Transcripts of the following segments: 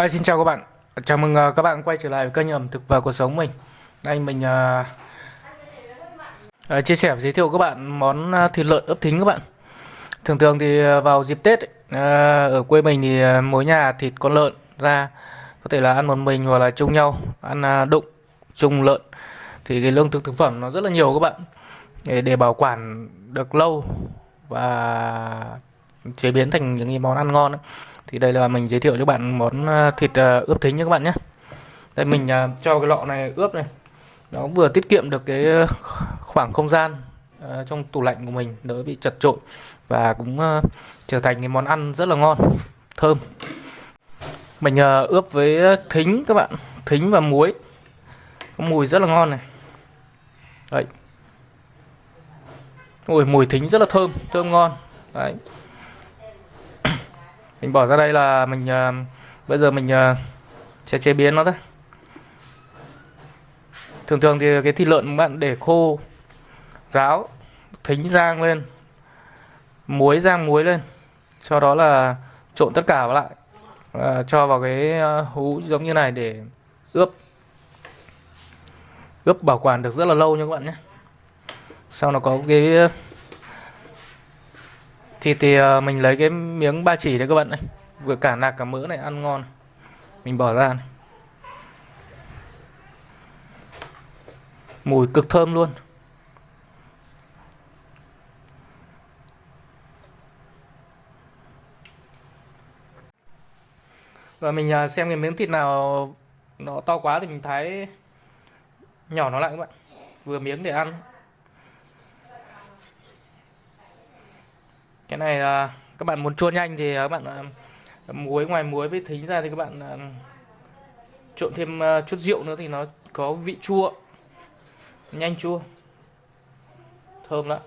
À, xin chào các bạn. Chào mừng uh, các bạn quay trở lại với kênh ẩm thực và cuộc sống mình. Đây mình uh, uh, chia sẻ và giới thiệu các bạn món uh, thịt lợn ướp thính các bạn. Thường thường thì uh, vào dịp Tết ấy, uh, ở quê mình thì uh, mỗi nhà thịt con lợn ra có thể là ăn một mình hoặc là chung nhau ăn uh, đụng chung lợn thì cái lương thực thực phẩm nó rất là nhiều các bạn để, để bảo quản được lâu và chế biến thành những cái món ăn ngon ấy. thì đây là mình giới thiệu cho bạn món ờ, thịt ờ, ướp thính nha các bạn nhé. Đây mình ờ, cho cái lọ này ướp này. Nó vừa tiết kiệm được cái khoảng không gian trong tủ lạnh của mình đỡ bị chật trội và cũng trở thành cái món ăn rất là ngon thơm. Mình ướp với thính các bạn thính và muối. Có mùi rất là ngon này. Đấy. Ôi, mùi thính rất là thơm thơm ngon. Đấy mình bỏ ra đây là mình uh, bây giờ mình uh, sẽ chế biến nó thôi. Thường thường thì cái thịt lợn bạn để khô ráo thính rang lên muối rang muối lên sau đó là trộn tất cả vào lại uh, cho vào cái ờ, hũ giống như này để ướp. Ướp bảo quản được rất là lâu nha các bạn nhé. Sau nó có cái thịt thì ờ, mình lấy cái miếng ba chỉ đấy các bạn này vừa cả nạc cả mỡ này, ăn ngon. Mình bỏ ra này. mùi cực thơm luôn. Và mình à, xem cái miếng thịt nào nó to quá thì mình thái nhỏ nó lại các bạn. Vừa miếng để ăn. Cái này là các bạn muốn chua nhanh thì các bạn à, muối ngoài muối với thính ra thì các bạn à, trộn thêm à, chút rượu nữa thì nó có vị chua. Nhanh chua. Thơm lắm.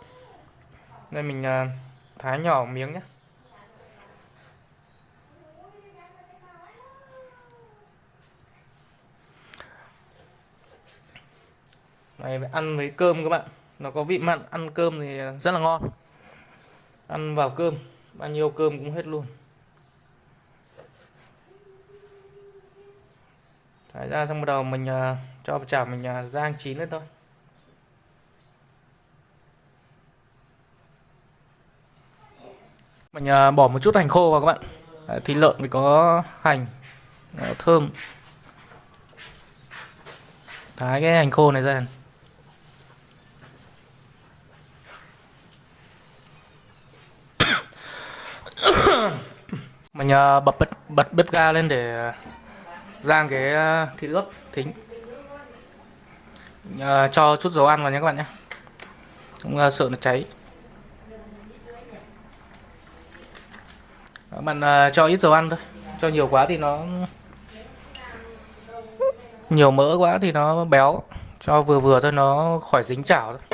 Đây mình thái nhỏ miếng nhé này, ăn với cơm các bạn. Nó có vị mặn, ăn cơm thì rất là ngon ăn vào cơm bao nhiêu cơm cũng hết luôn. Thái ra xong bắt đầu mình uh, cho vào chảo mình uh, rang chín lên thôi. Mình uh, bỏ một chút hành khô vào các bạn. À, thịt lợn thì có hành thơm. Thái cái hành khô này ra. Mình uh, bật bật bật bếp ga lên để ờ, rang cái ờ, thịt ướp thính. Uh, cho chút dầu ăn vào nhé các bạn nhé. Không uh, sợ nó cháy. Các bạn uh, cho ít dầu ăn thôi. Cho nhiều quá thì nó nhiều mỡ quá thì nó béo. Cho vừa vừa thôi nó khỏi dính chảo thôi.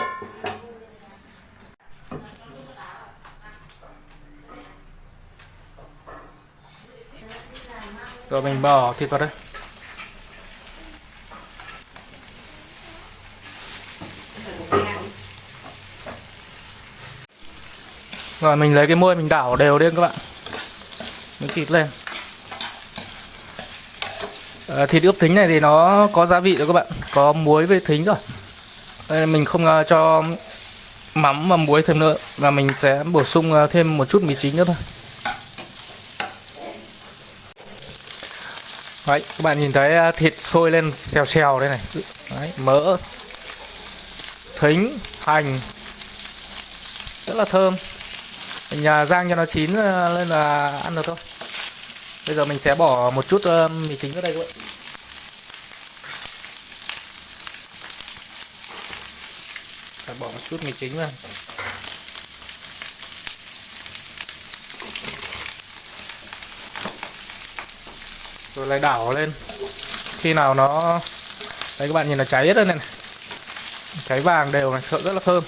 Rồi mình bỏ thịt vào đây rồi mình lấy cái muôi mình đảo đều lên các bạn. Miếng thịt lên. À, thịt ướp thính này thì nó có gia vị rồi các bạn. Có muối với thính rồi. Đây mình không uh, cho mắm và muối thêm nữa. Và mình sẽ bổ sung uh, thêm một chút mì chính nữa thôi. Đấy, các bạn nhìn thấy à, thịt sôi lên xèo xèo đây này. Đấy, mỡ thính hành. Rất là thơm. Mình à, rang cho nó chín à, lên là ăn được thôi. Bây giờ mình sẽ bỏ một chút mì chính vào đây các bạn. Phải bỏ một chút mì chính vào. Rồi lại đảo lên. Khi nào nó đấy các bạn nhìn là cháy hết rồi này, này. cháy vàng đều này sợ rất là thơm.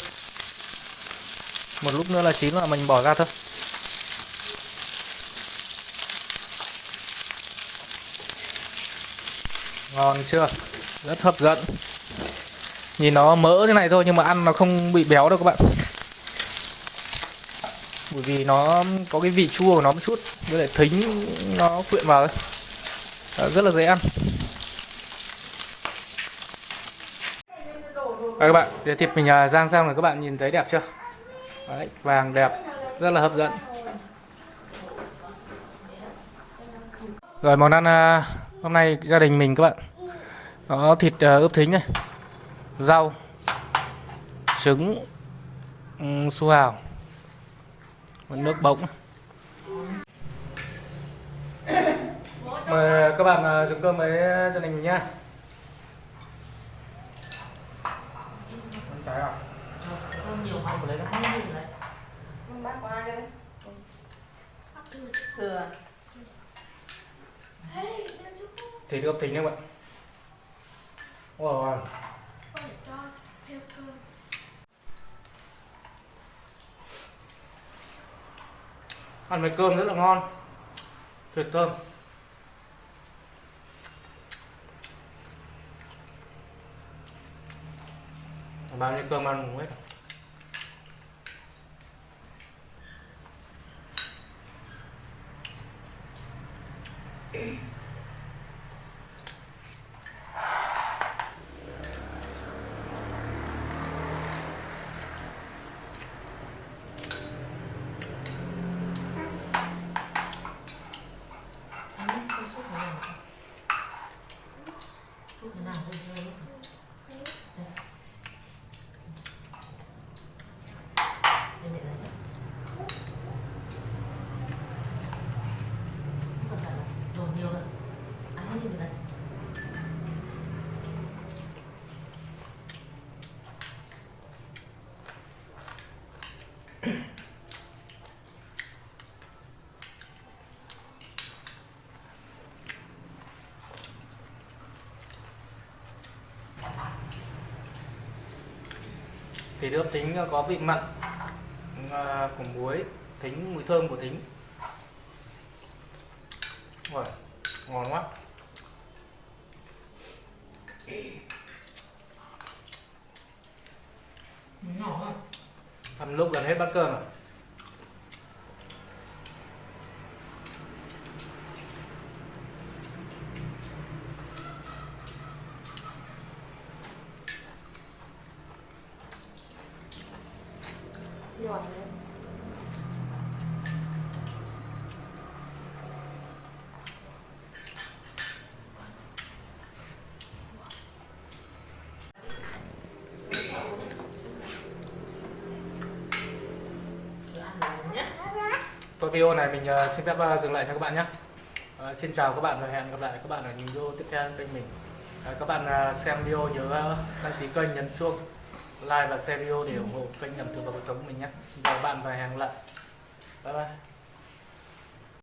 Một lúc nữa là chín là mình bỏ ra thôi. Ngon chưa? Rất hấp dẫn. Nhìn nó mỡ thế này thôi nhưng mà ăn nó không bị béo đâu các bạn. Bởi vì nó có cái vị chua của nó một chút với lại thính nó quyện vào đấy Ờ, rất là dễ ăn Đây các bạn, để thịt mình à, rang xong rồi các bạn nhìn thấy đẹp chưa? Đấy, vàng đẹp, rất là hấp dẫn. Rồi món ăn à, hôm nay gia đình mình các bạn có thịt à, ướp thính này, rau, trứng, su hào, nước bỗng. Mời các bạn à, dùng cơm với gia đình mình nha. Ăn trái à? Không nhiều không lấy nó không nhiều đấy. Không bác qua đây. Thừa. Thịt ướp thính các bạn. Wow. Ăn với cơm rất là ngon. Tuyệt thơm. Bao nhiêu cơm ăn cũng hết. Thank you nào thôi thôi. Đây để đấy. Không cần phải dồn nhiều nữa. Ăn hết đi rồi đấy. Thịt ướp thính có vị mặn à, của muối, thính mùi thơm của thính. Wow, ngon quá. Nhỏ không? Ăn lúc gần hết bát cơm rồi. Tôi video này mình ờ, xin phép ờ, dừng lại cho các bạn nhé. Ờ, xin chào các bạn và hẹn gặp lại các bạn ở những video tiếp theo kênh mình. Các bạn xem video nhớ đăng ký kênh, nhấn chuông, like và share video để ủng hộ kênh ẩm thực và cuộc sống của mình nhé. Xin chào các bạn và hẹn gặp lại. Bye bye.